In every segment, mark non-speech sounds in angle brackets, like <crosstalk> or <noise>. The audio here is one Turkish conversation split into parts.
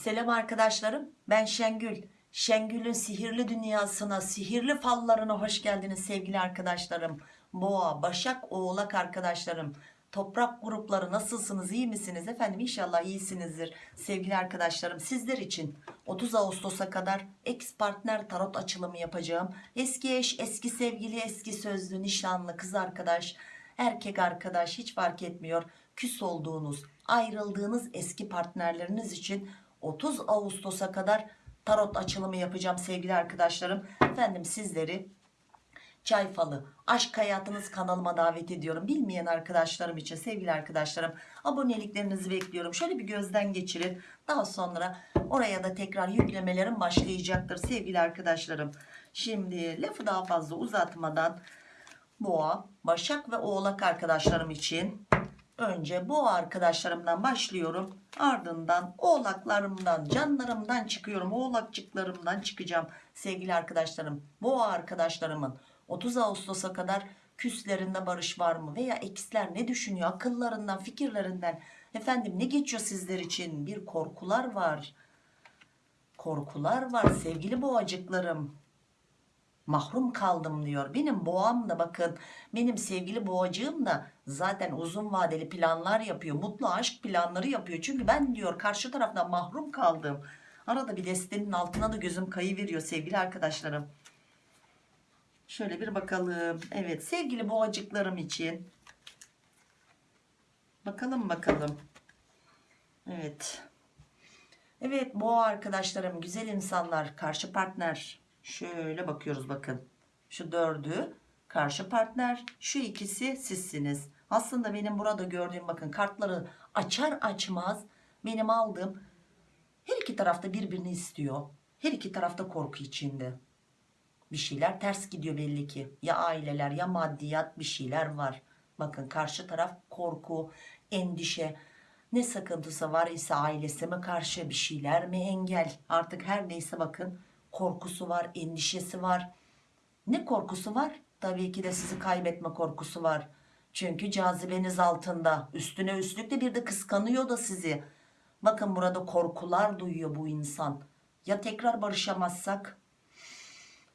Selam arkadaşlarım. Ben Şengül. Şengül'ün sihirli dünyasına, sihirli fallarına hoş geldiniz sevgili arkadaşlarım. Boğa, Başak, Oğlak arkadaşlarım. Toprak grupları nasılsınız? iyi misiniz? Efendim inşallah iyisinizdir. Sevgili arkadaşlarım sizler için 30 Ağustos'a kadar ex partner tarot açılımı yapacağım. Eski eş, eski sevgili, eski sözlü, nişanlı, kız arkadaş, erkek arkadaş hiç fark etmiyor. Küs olduğunuz, ayrıldığınız eski partnerleriniz için 30 Ağustos'a kadar tarot açılımı yapacağım sevgili arkadaşlarım. Efendim sizleri Çay Falı Aşk Hayatınız kanalıma davet ediyorum. Bilmeyen arkadaşlarım için sevgili arkadaşlarım aboneliklerinizi bekliyorum. Şöyle bir gözden geçirin. Daha sonra oraya da tekrar yüklemelerim başlayacaktır sevgili arkadaşlarım. Şimdi lafı daha fazla uzatmadan Boğa, Başak ve Oğlak arkadaşlarım için önce Boğa arkadaşlarımdan başlıyorum. Ardından Oğlaklarımdan, canlarımdan çıkıyorum. Oğlakçıklarımdan çıkacağım sevgili arkadaşlarım. Boğa arkadaşlarımın 30 Ağustos'a kadar küslerinde barış var mı? Veya eksler ne düşünüyor? Akıllarından, fikirlerinden. Efendim ne geçiyor sizler için? Bir korkular var. Korkular var sevgili boğacıklarım mahrum kaldım diyor. Benim boğam da bakın benim sevgili boğacığım da zaten uzun vadeli planlar yapıyor. Mutlu aşk planları yapıyor. Çünkü ben diyor karşı taraftan mahrum kaldım. Arada bir destenin altına da gözüm kayıveriyor sevgili arkadaşlarım. Şöyle bir bakalım. Evet sevgili boğacıklarım için. Bakalım bakalım. Evet. Evet boğa arkadaşlarım güzel insanlar karşı partner şöyle bakıyoruz bakın. Şu dördü karşı partner şu ikisi sizsiniz. Aslında benim burada gördüğüm bakın kartları açar açmaz benim aldığım her iki tarafta birbirini istiyor. Her iki tarafta korku içinde. Bir şeyler ters gidiyor belli ki. Ya aileler ya maddiyat bir şeyler var. Bakın karşı taraf korku endişe. Ne sakıntısı var ise ailesine karşı bir şeyler mi engel? Artık her neyse bakın korkusu var endişesi var. Ne korkusu var? Tabii ki de sizi kaybetme korkusu var. Çünkü cazibeniz altında. Üstüne üstlük de bir de kıskanıyor da sizi. Bakın burada korkular duyuyor bu insan. Ya tekrar barışamazsak?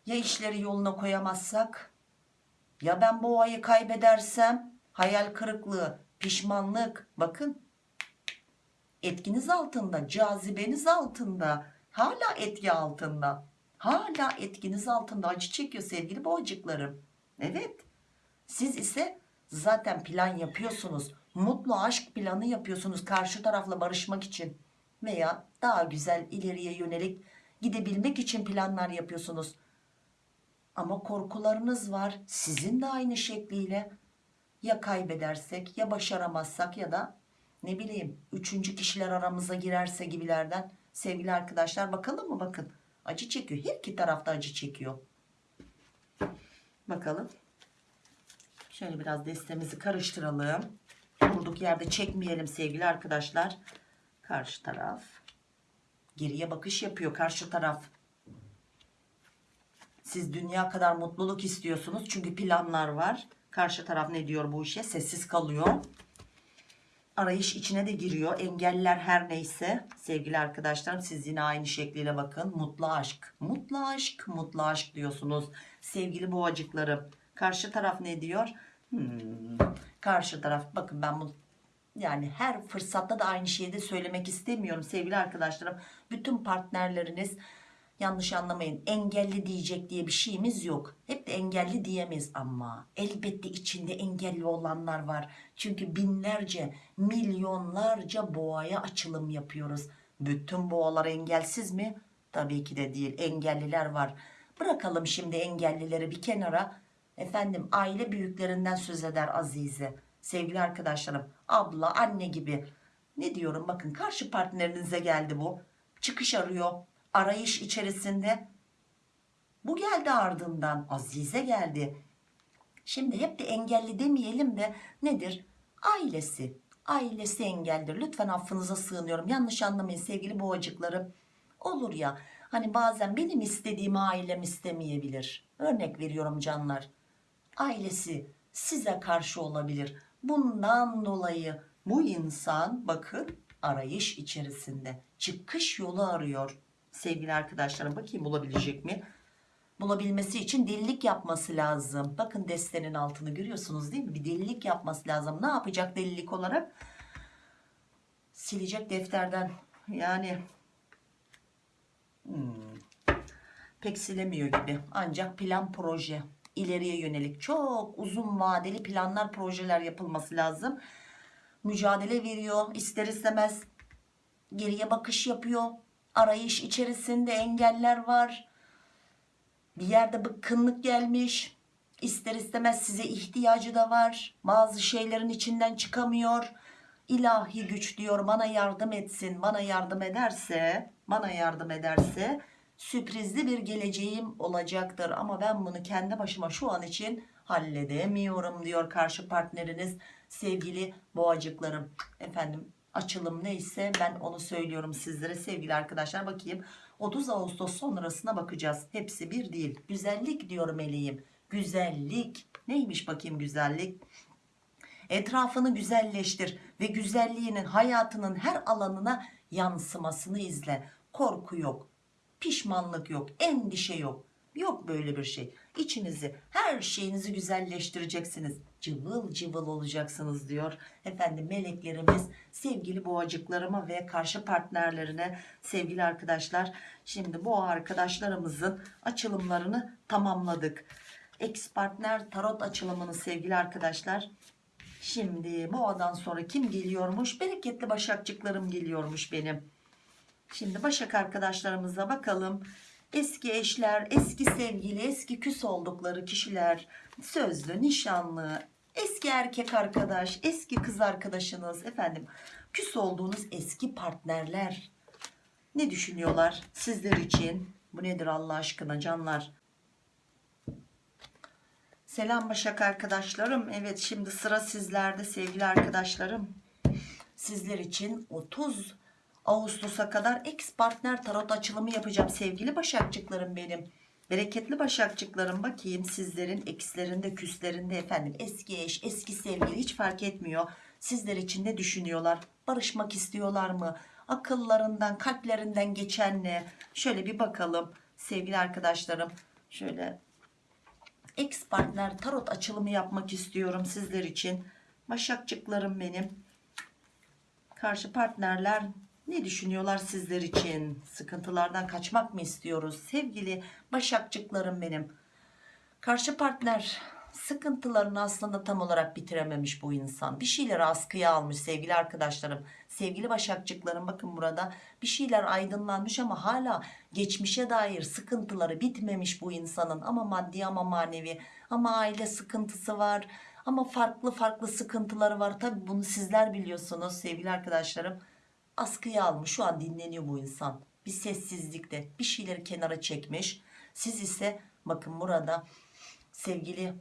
Ya işleri yoluna koyamazsak? Ya ben bu ayı kaybedersem? Hayal kırıklığı pişmanlık. Bakın etkiniz altında cazibeniz altında hala etki altında. Hala etkiniz altında. Acı çekiyor sevgili boğacıklarım evet. Siz ise zaten plan yapıyorsunuz. Mutlu aşk planı yapıyorsunuz karşı tarafla barışmak için. Veya daha güzel ileriye yönelik gidebilmek için planlar yapıyorsunuz. Ama korkularınız var. Sizin de aynı şekliyle. Ya kaybedersek ya başaramazsak ya da ne bileyim üçüncü kişiler aramıza girerse gibilerden sevgili arkadaşlar. Bakalım mı? Bakın. Acı çekiyor. Her iki tarafta acı çekiyor. Bakalım. Şöyle biraz destemizi karıştıralım. Durduk yerde çekmeyelim sevgili arkadaşlar. Karşı taraf geriye bakış yapıyor. Karşı taraf. Siz dünya kadar mutluluk istiyorsunuz çünkü planlar var. Karşı taraf ne diyor bu işe? Sessiz kalıyor arayış içine de giriyor. Engeller her neyse. Sevgili arkadaşlarım siz yine aynı şekliyle bakın. Mutlu aşk. Mutlu aşk mutlu aşk diyorsunuz. Sevgili boğacıklarım karşı taraf ne diyor? Hmm, karşı taraf. Bakın ben bu yani her fırsatta da aynı şeyi de söylemek istemiyorum sevgili arkadaşlarım. Bütün partnerleriniz yanlış anlamayın engelli diyecek diye bir şeyimiz yok. Hep de engelli diyemeyiz ama elbette içinde engelli olanlar var. Çünkü binlerce milyonlarca boğaya açılım yapıyoruz. Bütün boğalar engelsiz mi? Tabii ki de değil. Engelliler var. Bırakalım şimdi engellileri bir kenara. Efendim aile büyüklerinden söz eder Azize sevgili arkadaşlarım abla anne gibi. Ne diyorum? Bakın karşı partnerinize geldi bu. Çıkış arıyor arayış içerisinde. Bu geldi ardından Azize geldi. Şimdi hep de engelli demeyelim de nedir? Ailesi ailesi engeldir. Lütfen affınıza sığınıyorum. Yanlış anlamayın sevgili boğacıklarım. Olur ya hani bazen benim istediğimi ailem istemeyebilir. Örnek veriyorum canlar. Ailesi size karşı olabilir. Bundan dolayı bu insan bakın arayış içerisinde çıkış yolu arıyor sevgili arkadaşlarım bakayım bulabilecek mi? Bulabilmesi için delilik yapması lazım. Bakın destenin altını görüyorsunuz değil mi? Bir delilik yapması lazım. Ne yapacak delilik olarak? Silecek defterden. Yani hmm, pek silemiyor gibi. Ancak plan proje ileriye yönelik çok uzun vadeli planlar projeler yapılması lazım. Mücadele veriyor ister istemez geriye bakış yapıyor arayış içerisinde engeller var. Bir yerde bıkkınlık gelmiş. İster istemez size ihtiyacı da var. Bazı şeylerin içinden çıkamıyor. İlahi güç diyor bana yardım etsin bana yardım ederse bana yardım ederse sürprizli bir geleceğim olacaktır. Ama ben bunu kendi başıma şu an için halledemiyorum diyor karşı partneriniz sevgili boğacıklarım. Efendim açılım neyse ben onu söylüyorum sizlere. Sevgili arkadaşlar bakayım. 30 Ağustos sonrasına bakacağız. Hepsi bir değil. Güzellik diyor meleğim güzellik. Neymiş bakayım güzellik? Etrafını güzelleştir ve güzelliğinin hayatının her alanına yansımasını izle. Korku yok pişmanlık yok endişe yok. Yok böyle bir şey. İçinizi her şeyinizi güzelleştireceksiniz cıvıl cıvıl olacaksınız diyor. Efendim meleklerimiz sevgili boğacıklarıma ve karşı partnerlerine sevgili arkadaşlar şimdi bu arkadaşlarımızın açılımlarını tamamladık. Ex partner tarot açılımını sevgili arkadaşlar. Şimdi boğadan sonra kim geliyormuş? Bereketli başakçıklarım geliyormuş benim. Şimdi Başak arkadaşlarımıza bakalım. Eski eşler, eski sevgili, eski küs oldukları kişiler, sözlü, nişanlı, eski erkek arkadaş, eski kız arkadaşınız, efendim küs olduğunuz eski partnerler ne düşünüyorlar sizler için? Bu nedir Allah aşkına canlar? Selam Başak arkadaşlarım. Evet şimdi sıra sizlerde sevgili arkadaşlarım. Sizler için 30 Ağustos'a kadar ex partner tarot açılımı yapacağım sevgili başakçıklarım benim. Bereketli başakçıklarım bakayım sizlerin ekslerinde küslerinde efendim eski eş eski sevgili hiç fark etmiyor. Sizler için ne düşünüyorlar? Barışmak istiyorlar mı? Akıllarından kalplerinden geçen ne? Şöyle bir bakalım sevgili arkadaşlarım. Şöyle ex partner tarot açılımı yapmak istiyorum sizler için. Başakçıklarım benim. Karşı partnerler ne düşünüyorlar sizler için? Sıkıntılardan kaçmak mı istiyoruz? Sevgili başakçıklarım benim. Karşı partner sıkıntılarını aslında tam olarak bitirememiş bu insan. Bir şeyleri askıya almış sevgili arkadaşlarım. Sevgili başakçıklarım bakın burada bir şeyler aydınlanmış ama hala geçmişe dair sıkıntıları bitmemiş bu insanın. Ama maddi ama manevi ama aile sıkıntısı var. Ama farklı farklı sıkıntıları var. Tabi bunu sizler biliyorsunuz sevgili arkadaşlarım askıya almış. Şu an dinleniyor bu insan. Bir sessizlikte bir şeyleri kenara çekmiş. Siz ise bakın burada sevgili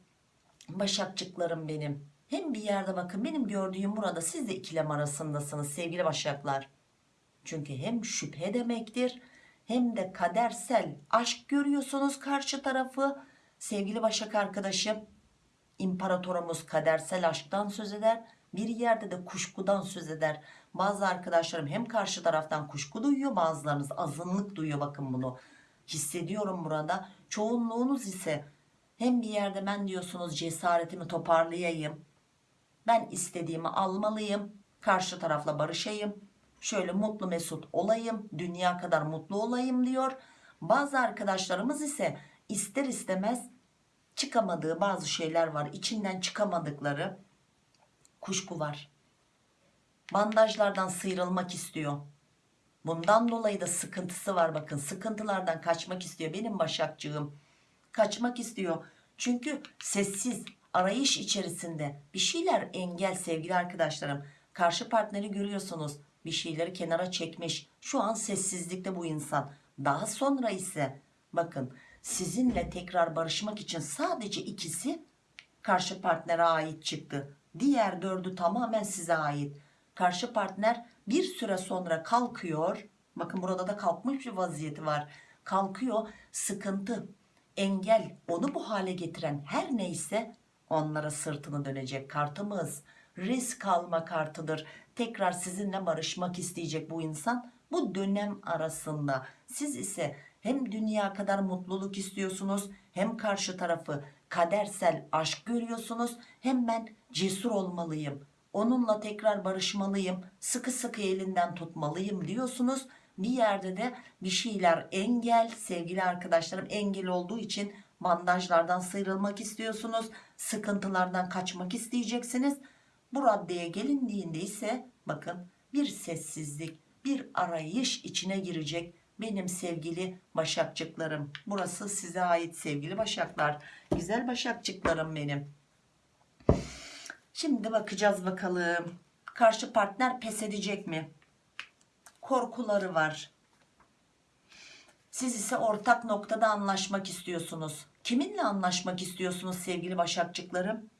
başakçıklarım benim. Hem bir yerde bakın benim gördüğüm burada siz de ikilem arasındasınız sevgili başaklar. Çünkü hem şüphe demektir hem de kadersel aşk görüyorsunuz karşı tarafı. Sevgili başak arkadaşım imparatorumuz kadersel aşktan söz eder bir yerde de kuşkudan söz eder. Bazı arkadaşlarım hem karşı taraftan kuşku duyuyor bazılarınız azınlık duyuyor. Bakın bunu hissediyorum burada. Çoğunluğunuz ise hem bir yerde ben diyorsunuz cesaretimi toparlayayım ben istediğimi almalıyım karşı tarafla barışayım şöyle mutlu mesut olayım dünya kadar mutlu olayım diyor. Bazı arkadaşlarımız ise ister istemez çıkamadığı bazı şeyler var. İçinden çıkamadıkları kuşku var. Bandajlardan sıyrılmak istiyor. Bundan dolayı da sıkıntısı var. Bakın sıkıntılardan kaçmak istiyor benim başakcığım kaçmak istiyor. Çünkü sessiz arayış içerisinde bir şeyler engel sevgili arkadaşlarım. Karşı partneri görüyorsunuz. Bir şeyleri kenara çekmiş. Şu an sessizlikte bu insan. Daha sonra ise bakın sizinle tekrar barışmak için sadece ikisi karşı partnere ait çıktı diğer dördü tamamen size ait. Karşı partner bir süre sonra kalkıyor. Bakın burada da kalkmış bir vaziyeti var. Kalkıyor sıkıntı engel onu bu hale getiren her neyse onlara sırtını dönecek kartımız. Risk alma kartıdır. Tekrar sizinle barışmak isteyecek bu insan bu dönem arasında. Siz ise hem dünya kadar mutluluk istiyorsunuz hem karşı tarafı kadersel aşk görüyorsunuz. Hem ben cesur olmalıyım. Onunla tekrar barışmalıyım. Sıkı sıkı elinden tutmalıyım diyorsunuz. Bir yerde de bir şeyler engel. Sevgili arkadaşlarım engel olduğu için bandajlardan sıyrılmak istiyorsunuz. Sıkıntılardan kaçmak isteyeceksiniz. Bu raddeye gelindiğinde ise bakın bir sessizlik bir arayış içine girecek benim sevgili başakçıklarım. Burası size ait sevgili başaklar. Güzel başakçıklarım benim. Şimdi bakacağız bakalım. Karşı partner pes edecek mi? Korkuları var. Siz ise ortak noktada anlaşmak istiyorsunuz. Kiminle anlaşmak istiyorsunuz sevgili başakçıklarım?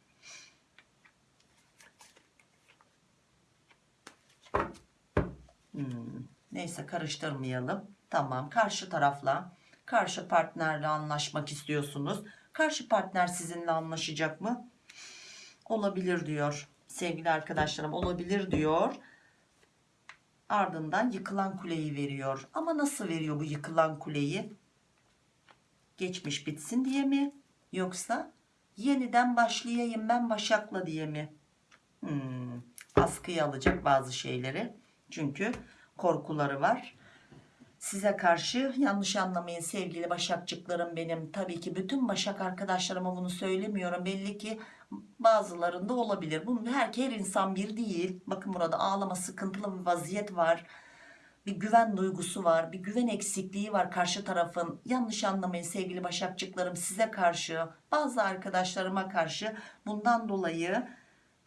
Hmm, neyse karıştırmayalım. Tamam karşı tarafla karşı partnerle anlaşmak istiyorsunuz. Karşı partner sizinle anlaşacak mı? Olabilir diyor. Sevgili arkadaşlarım olabilir diyor. Ardından yıkılan kuleyi veriyor. Ama nasıl veriyor bu yıkılan kuleyi? Geçmiş bitsin diye mi? Yoksa yeniden başlayayım ben Başak'la diye mi? Hmm, askıya alacak bazı şeyleri. Çünkü korkuları var. Size karşı yanlış anlamayın sevgili başakçıklarım benim. Tabii ki bütün başak arkadaşlarıma bunu söylemiyorum. Belli ki bazılarında olabilir. Bunun her, her insan bir değil. Bakın burada ağlama sıkıntılı bir vaziyet var. Bir güven duygusu var. Bir güven eksikliği var karşı tarafın. Yanlış anlamayın sevgili başakçıklarım size karşı bazı arkadaşlarıma karşı bundan dolayı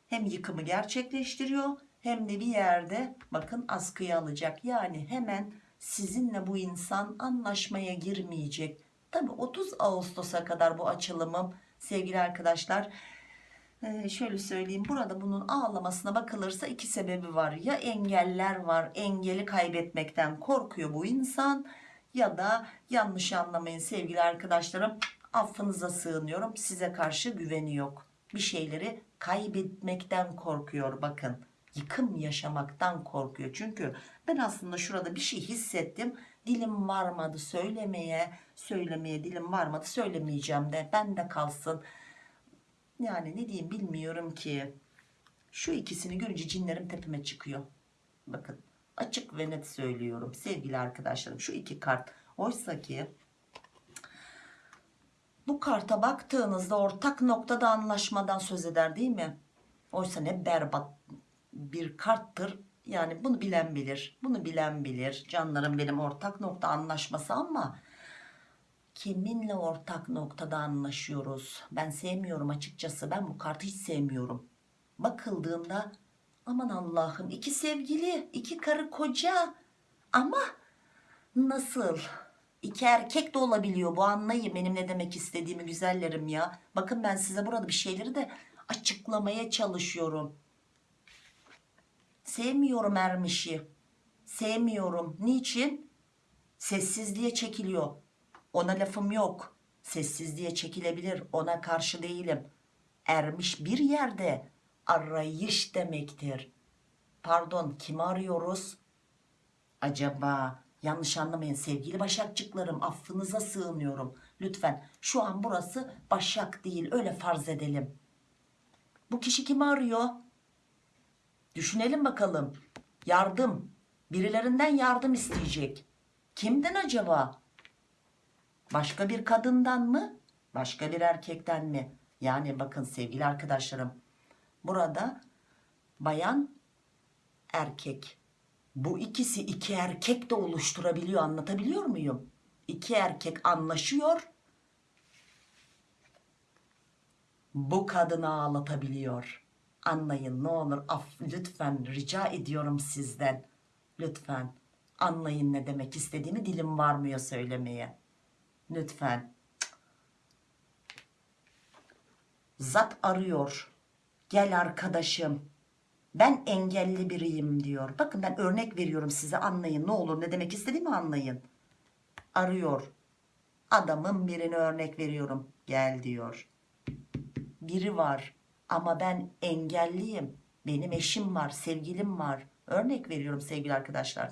hem yıkımı gerçekleştiriyor hem de bir yerde bakın askıya alacak. Yani hemen sizinle bu insan anlaşmaya girmeyecek. Tabi 30 Ağustos'a kadar bu açılımım sevgili arkadaşlar. Ee, şöyle söyleyeyim burada bunun ağlamasına bakılırsa iki sebebi var. Ya engeller var engeli kaybetmekten korkuyor bu insan ya da yanlış anlamayın sevgili arkadaşlarım affınıza sığınıyorum size karşı güveni yok. Bir şeyleri kaybetmekten korkuyor bakın yıkım yaşamaktan korkuyor. Çünkü ben aslında şurada bir şey hissettim. Dilim varmadı söylemeye, söylemeye dilim varmadı söylemeyeceğim de ben de kalsın. Yani ne diyeyim bilmiyorum ki. Şu ikisini görünce cinlerim tepeme çıkıyor. Bakın açık ve net söylüyorum sevgili arkadaşlarım şu iki kart. Oysa ki bu karta baktığınızda ortak noktada anlaşmadan söz eder değil mi? Oysa ne berbat bir karttır. Yani bunu bilen bilir. Bunu bilen bilir. Canlarım benim ortak nokta anlaşması ama kiminle ortak noktada anlaşıyoruz? Ben sevmiyorum açıkçası. Ben bu kartı hiç sevmiyorum. Bakıldığında aman Allah'ım iki sevgili, iki karı koca ama nasıl? İki erkek de olabiliyor bu anlayın benim ne demek istediğimi güzellerim ya. Bakın ben size burada bir şeyleri de açıklamaya çalışıyorum. Sevmiyorum Ermiş'i. Sevmiyorum. Niçin? Sessizliğe çekiliyor. Ona lafım yok. Sessizliğe çekilebilir. Ona karşı değilim. Ermiş bir yerde arayış demektir. Pardon kimi arıyoruz? Acaba yanlış anlamayın sevgili başakçıklarım affınıza sığınıyorum. Lütfen şu an burası başak değil öyle farz edelim. Bu kişi kimi arıyor? Düşünelim bakalım. Yardım. Birilerinden yardım isteyecek. Kimden acaba? Başka bir kadından mı? Başka bir erkekten mi? Yani bakın sevgili arkadaşlarım. Burada bayan erkek. Bu ikisi iki erkek de oluşturabiliyor. Anlatabiliyor muyum? İki erkek anlaşıyor. Bu kadını ağlatabiliyor anlayın ne olur af lütfen rica ediyorum sizden. Lütfen anlayın ne demek istediğimi dilim varmıyor söylemeye. Lütfen. Zat arıyor. Gel arkadaşım. Ben engelli biriyim diyor. Bakın ben örnek veriyorum size anlayın ne olur ne demek istediğimi anlayın. Arıyor. Adamın birini örnek veriyorum. Gel diyor. Biri var ama ben engelliyim. Benim eşim var sevgilim var. Örnek veriyorum sevgili arkadaşlar.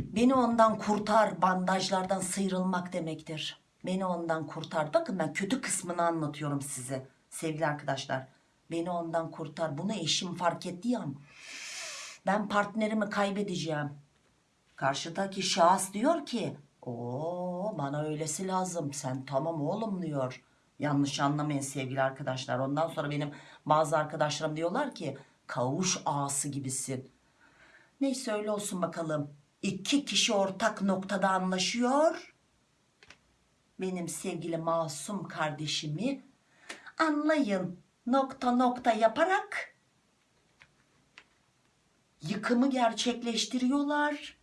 Beni ondan kurtar bandajlardan sıyrılmak demektir. Beni ondan kurtar. Bakın ben kötü kısmını anlatıyorum size sevgili arkadaşlar. Beni ondan kurtar. Bunu eşim fark etti ya. Ben partnerimi kaybedeceğim. Karşıdaki şahıs diyor ki o bana öylesi lazım. Sen tamam oğlum diyor yanlış anlamayın sevgili arkadaşlar. Ondan sonra benim bazı arkadaşlarım diyorlar ki kavuş ağası gibisin. Neyse öyle olsun bakalım. İki kişi ortak noktada anlaşıyor. Benim sevgili masum kardeşimi anlayın. Nokta nokta yaparak yıkımı gerçekleştiriyorlar.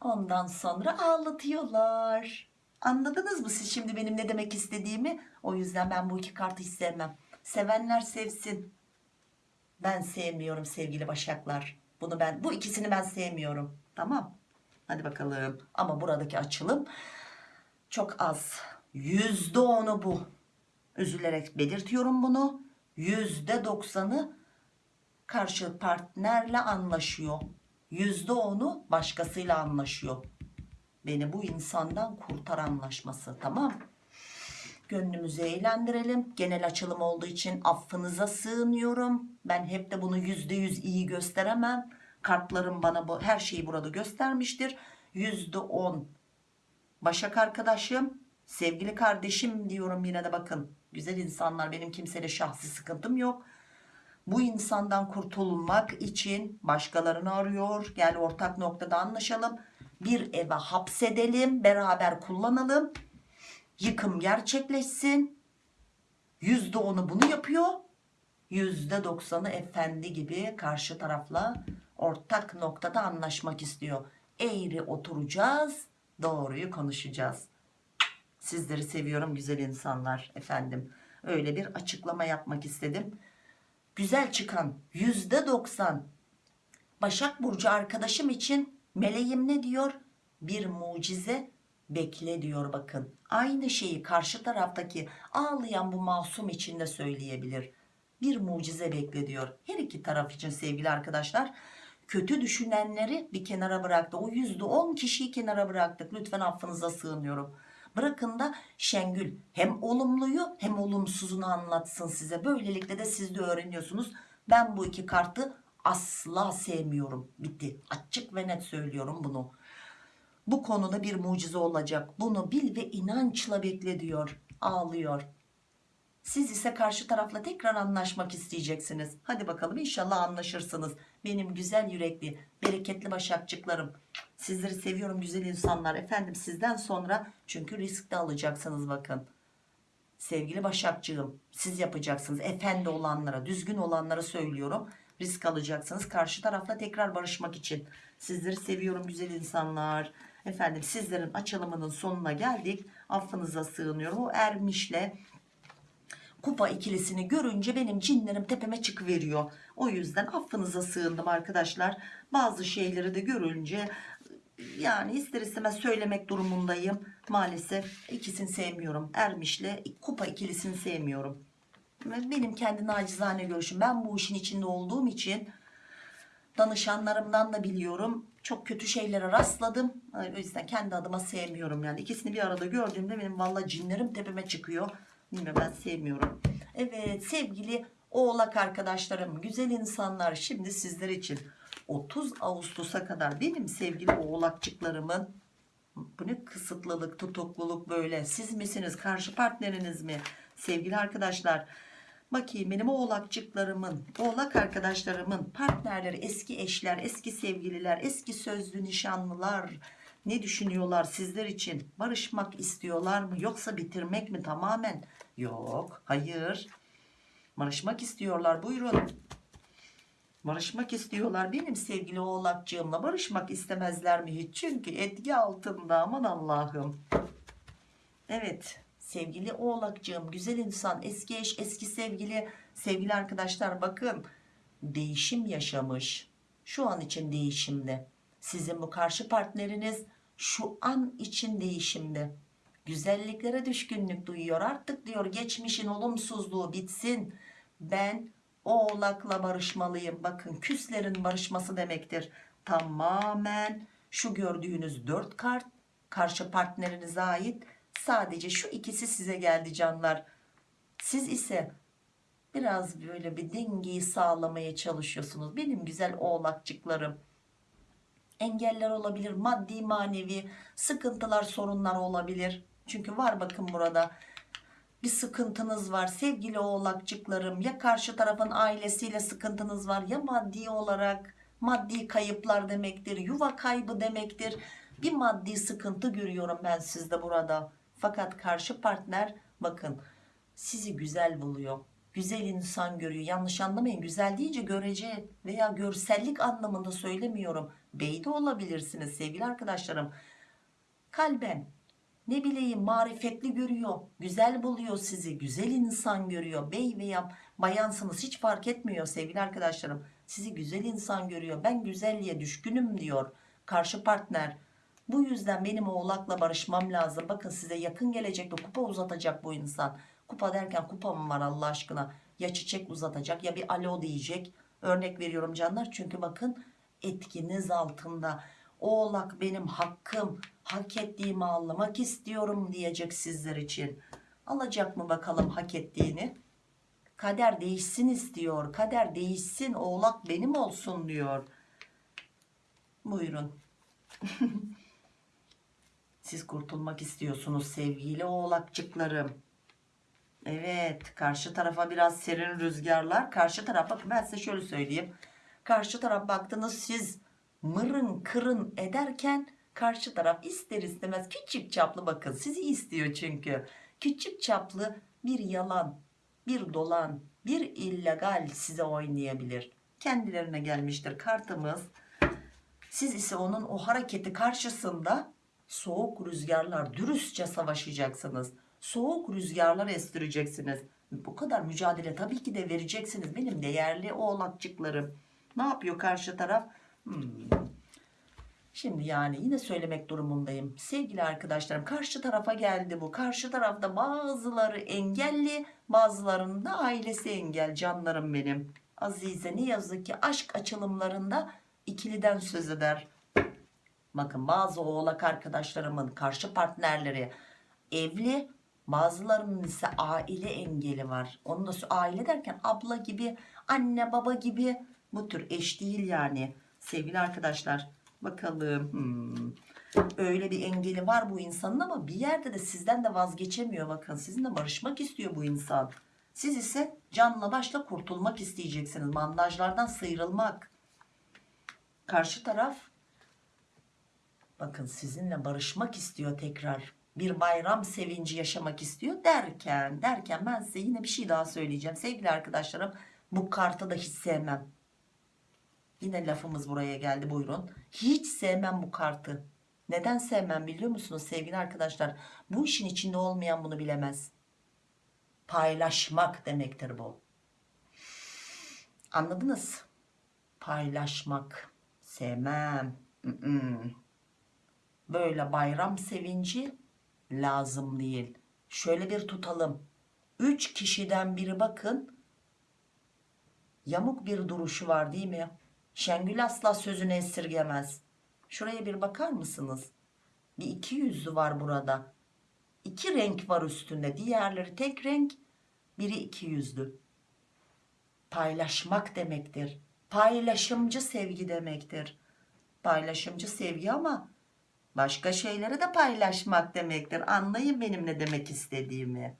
Ondan sonra ağlatıyorlar anladınız mı siz şimdi benim ne demek istediğimi? O yüzden ben bu iki kartı hiç sevmem. Sevenler sevsin. Ben sevmiyorum sevgili başaklar. Bunu ben bu ikisini ben sevmiyorum. Tamam. Hadi bakalım. Ama buradaki açılım çok az. Yüzde onu bu. Üzülerek belirtiyorum bunu. Yüzde doksanı karşı partnerle anlaşıyor. Yüzde onu başkasıyla anlaşıyor beni bu insandan kurtar anlaşması tamam? Gönlümüzü eğlendirelim. Genel açılım olduğu için affınıza sığınıyorum. Ben hep de bunu yüzde yüz iyi gösteremem. Kartlarım bana bu her şeyi burada göstermiştir. Yüzde on. Başak arkadaşım sevgili kardeşim diyorum yine de bakın. Güzel insanlar benim kimseyle şahsi sıkıntım yok. Bu insandan kurtulmak için başkalarını arıyor. Gel ortak noktada anlaşalım bir eve hapsedelim beraber kullanalım. Yıkım gerçekleşsin. Yüzde onu bunu yapıyor. Yüzde doksanı efendi gibi karşı tarafla ortak noktada anlaşmak istiyor. Eğri oturacağız doğruyu konuşacağız. Sizleri seviyorum güzel insanlar efendim. Öyle bir açıklama yapmak istedim. Güzel çıkan yüzde doksan Başak Burcu arkadaşım için meleğim ne diyor? Bir mucize bekle diyor bakın. Aynı şeyi karşı taraftaki ağlayan bu masum için de söyleyebilir. Bir mucize bekle diyor. Her iki taraf için sevgili arkadaşlar. Kötü düşünenleri bir kenara bıraktı. O yüzde on kişiyi kenara bıraktık. Lütfen affınıza sığınıyorum. Bırakın da Şengül hem olumluyu hem olumsuzunu anlatsın size. Böylelikle de siz de öğreniyorsunuz. Ben bu iki kartı asla sevmiyorum. Bitti. Açık ve net söylüyorum bunu. Bu konuda bir mucize olacak. Bunu bil ve inançla bekle diyor. Ağlıyor. Siz ise karşı tarafla tekrar anlaşmak isteyeceksiniz. Hadi bakalım inşallah anlaşırsınız. Benim güzel yürekli bereketli başakçıklarım. Sizleri seviyorum güzel insanlar. Efendim sizden sonra çünkü risk de alacaksınız bakın. Sevgili başakçığım siz yapacaksınız. Efendi olanlara düzgün olanlara söylüyorum risk alacaksınız. Karşı tarafla tekrar barışmak için. Sizleri seviyorum güzel insanlar. Efendim sizlerin açılımının sonuna geldik. Affınıza sığınıyorum. O ermişle kupa ikilisini görünce benim cinlerim tepeme çıkıveriyor. O yüzden affınıza sığındım arkadaşlar. Bazı şeyleri de görünce yani ister istemez söylemek durumundayım. Maalesef ikisini sevmiyorum. Ermişle kupa ikilisini sevmiyorum benim kendi nacizane görüşüm. Ben bu işin içinde olduğum için danışanlarımdan da biliyorum. Çok kötü şeylere rastladım. O yüzden kendi adıma sevmiyorum yani. İkisini bir arada gördüğümde benim valla cinlerim tepeme çıkıyor. Bilmiyorum ben sevmiyorum. Evet sevgili oğlak arkadaşlarım güzel insanlar şimdi sizler için 30 Ağustos'a kadar benim sevgili oğlakçıklarımın? Bu ne kısıtlılık tutukluluk böyle. Siz misiniz? Karşı partneriniz mi? Sevgili arkadaşlar bakayım benim oğlakçıklarımın oğlak arkadaşlarımın partnerleri eski eşler eski sevgililer eski sözlü nişanlılar ne düşünüyorlar sizler için? Barışmak istiyorlar mı yoksa bitirmek mi tamamen? Yok hayır. Barışmak istiyorlar buyurun. Barışmak istiyorlar benim sevgili oğlakcığımla barışmak istemezler mi hiç? Çünkü etki altında aman Allah'ım. Evet sevgili oğlakcığım güzel insan eski eş eski sevgili sevgili arkadaşlar bakın değişim yaşamış şu an için değişimde sizin bu karşı partneriniz şu an için değişimde Güzelliklere düşkünlük duyuyor. Artık diyor geçmişin olumsuzluğu bitsin. Ben oğlakla barışmalıyım. Bakın küslerin barışması demektir. Tamamen şu gördüğünüz dört kart karşı partnerinize ait. Sadece şu ikisi size geldi canlar. Siz ise biraz böyle bir dengeyi sağlamaya çalışıyorsunuz. Benim güzel oğlakçıklarım. Engeller olabilir, maddi manevi sıkıntılar, sorunlar olabilir. Çünkü var bakın burada bir sıkıntınız var sevgili oğlakçıklarım. Ya karşı tarafın ailesiyle sıkıntınız var ya maddi olarak maddi kayıplar demektir, yuva kaybı demektir. Bir maddi sıkıntı görüyorum ben sizde burada. Fakat karşı partner bakın sizi güzel buluyor. Güzel insan görüyor. Yanlış anlamayın. Güzel deyince görece veya görsellik anlamında söylemiyorum. Bey de olabilirsiniz sevgili arkadaşlarım. Kalben ne bileyim marifetli görüyor. Güzel buluyor sizi. Güzel insan görüyor. Bey veya bayansınız hiç fark etmiyor sevgili arkadaşlarım. Sizi güzel insan görüyor. Ben güzelliğe düşkünüm diyor. Karşı partner. Bu yüzden benim oğlakla barışmam lazım. Bakın size yakın gelecekte kupa uzatacak bu insan. Kupa derken kupa mı var Allah aşkına? Ya çiçek uzatacak ya bir alo diyecek. Örnek veriyorum canlar. Çünkü bakın etkiniz altında. Oğlak benim hakkım. Hak ettiğimi almak istiyorum diyecek sizler için. Alacak mı bakalım hak ettiğini? Kader değişsin istiyor. Kader değişsin. Oğlak benim olsun diyor. Buyurun. <laughs> Siz kurtulmak istiyorsunuz sevgili oğlakçıklarım. Evet karşı tarafa biraz serin rüzgarlar. Karşı taraf bakın ben size şöyle söyleyeyim. Karşı taraf baktınız siz mırın kırın ederken karşı taraf ister istemez küçük çaplı bakın sizi istiyor çünkü. Küçük çaplı bir yalan, bir dolan, bir illegal size oynayabilir. Kendilerine gelmiştir kartımız. Siz ise onun o hareketi karşısında soğuk rüzgarlar dürüstçe savaşacaksınız. Soğuk rüzgarlar estireceksiniz. Bu kadar mücadele tabii ki de vereceksiniz. Benim değerli oğlakçıklarım. Ne yapıyor karşı taraf? Hmm. Şimdi yani yine söylemek durumundayım. Sevgili arkadaşlarım karşı tarafa geldi bu. Karşı tarafta bazıları engelli bazılarının da ailesi engel canlarım benim. Azize ne yazık ki aşk açılımlarında ikiliden söz eder. Bakın bazı oğlak arkadaşlarımın karşı partnerleri evli bazılarının ise aile engeli var. Onun da aile derken abla gibi anne baba gibi bu tür eş değil yani sevgili arkadaşlar. Bakalım hmm. öyle bir engeli var bu insanın ama bir yerde de sizden de vazgeçemiyor bakın sizinle barışmak istiyor bu insan. Siz ise canla başla kurtulmak isteyeceksiniz bandajlardan sıyrılmak. Karşı taraf bakın sizinle barışmak istiyor tekrar. Bir bayram sevinci yaşamak istiyor derken derken ben size yine bir şey daha söyleyeceğim. Sevgili arkadaşlarım bu kartı da hiç sevmem. Yine lafımız buraya geldi buyurun. Hiç sevmem bu kartı. Neden sevmem biliyor musunuz sevgili arkadaşlar? Bu işin içinde olmayan bunu bilemez. Paylaşmak demektir bu. Anladınız? Paylaşmak. Sevmem böyle bayram sevinci lazım değil. Şöyle bir tutalım. Üç kişiden biri bakın yamuk bir duruşu var değil mi? Şengül asla sözünü esirgemez. Şuraya bir bakar mısınız? Bir iki yüzlü var burada. İki renk var üstünde. Diğerleri tek renk. Biri iki yüzlü. Paylaşmak demektir. Paylaşımcı sevgi demektir. Paylaşımcı sevgi ama başka şeyleri de paylaşmak demektir. Anlayın benim ne demek istediğimi.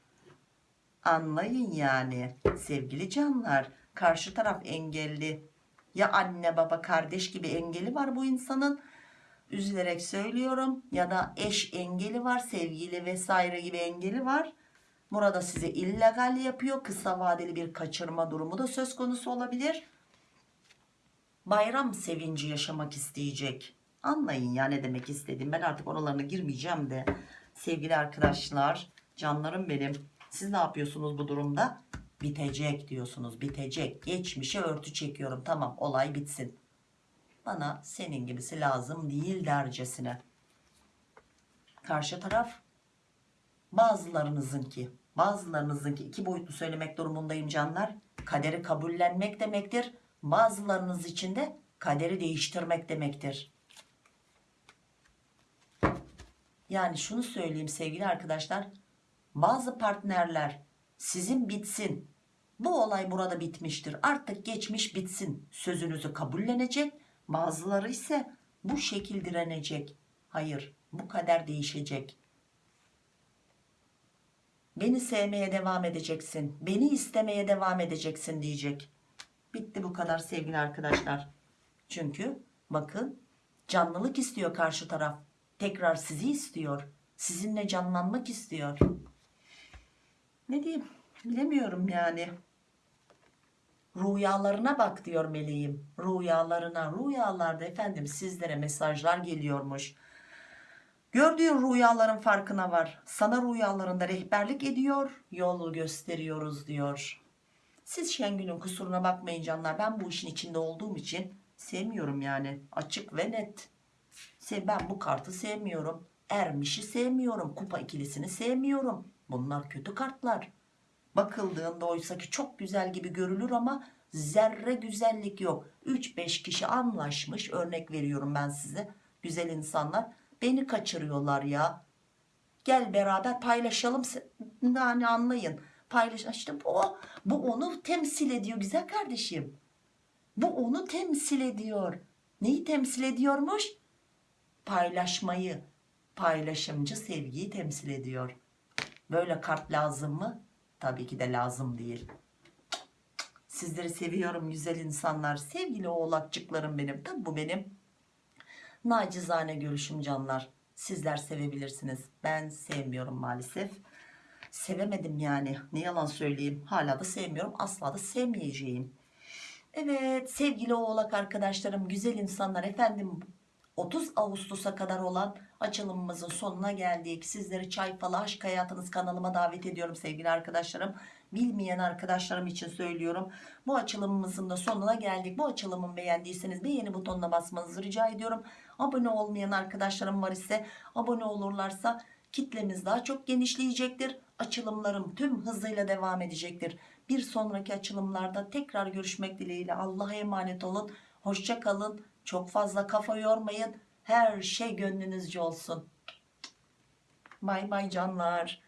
Anlayın yani sevgili canlar. Karşı taraf engelli. Ya anne baba kardeş gibi engeli var bu insanın. Üzülerek söylüyorum. Ya da eş engeli var. Sevgili vesaire gibi engeli var. Burada size illegal yapıyor. Kısa vadeli bir kaçırma durumu da söz konusu olabilir. Bayram sevinci yaşamak isteyecek Anlayın ya ne demek istediğim. Ben artık oralarına girmeyeceğim de. Sevgili arkadaşlar, canlarım benim. Siz ne yapıyorsunuz bu durumda? Bitecek diyorsunuz. Bitecek. Geçmişe örtü çekiyorum. Tamam olay bitsin. Bana senin gibisi lazım değil dercesine. Karşı taraf bazılarınızınki bazılarınızınki iki boyutlu söylemek durumundayım canlar kaderi kabullenmek demektir bazılarınız için de kaderi değiştirmek demektir yani şunu söyleyeyim sevgili arkadaşlar bazı partnerler sizin bitsin bu olay burada bitmiştir artık geçmiş bitsin sözünüzü kabullenecek bazıları ise bu şekil direnecek. Hayır bu kader değişecek. Beni sevmeye devam edeceksin beni istemeye devam edeceksin diyecek. Bitti bu kadar sevgili arkadaşlar. Çünkü bakın canlılık istiyor karşı taraf tekrar sizi istiyor sizinle canlanmak istiyor. Ne diyeyim bilemiyorum yani. Rüyalarına bak diyor meleğim rüyalarına rüyalarda efendim sizlere mesajlar geliyormuş. Gördüğün rüyaların farkına var sana rüyalarında rehberlik ediyor yol gösteriyoruz diyor. Siz Şengül'ün kusuruna bakmayın canlar ben bu işin içinde olduğum için sevmiyorum yani açık ve net ben bu kartı sevmiyorum. Ermişi sevmiyorum. Kupa ikilisini sevmiyorum. Bunlar kötü kartlar. Bakıldığında oysa ki çok güzel gibi görülür ama zerre güzellik yok. 3-5 kişi anlaşmış. Örnek veriyorum ben size. Güzel insanlar. Beni kaçırıyorlar ya. Gel beraber paylaşalım. Yani anlayın. Paylaş işte bu, bu onu temsil ediyor güzel kardeşim. Bu onu temsil ediyor. Neyi temsil ediyormuş paylaşmayı paylaşımcı sevgiyi temsil ediyor. Böyle kart lazım mı? Tabii ki de lazım değil. Sizleri seviyorum güzel insanlar. Sevgili oğlakçıklarım benim. Tabi bu benim. Nacizane görüşüm canlar. Sizler sevebilirsiniz. Ben sevmiyorum maalesef. Sevemedim yani. Ne yalan söyleyeyim. Hala da sevmiyorum. Asla da sevmeyeceğim. Evet sevgili oğlak arkadaşlarım güzel insanlar. Efendim 30 Ağustos'a kadar olan açılımımızın sonuna geldik. Sizleri Çay Falı Aşk Hayatınız kanalıma davet ediyorum sevgili arkadaşlarım. Bilmeyen arkadaşlarım için söylüyorum. Bu açılımımızın da sonuna geldik. Bu açılımı beğendiyseniz beğeni butonuna basmanızı rica ediyorum. Abone olmayan arkadaşlarım var ise abone olurlarsa kitlemiz daha çok genişleyecektir. Açılımlarım tüm hızıyla devam edecektir. Bir sonraki açılımlarda tekrar görüşmek dileğiyle Allah'a emanet olun. Hoşça kalın. Çok fazla kafa yormayın. Her şey gönlünüzce olsun. Bay bay canlar.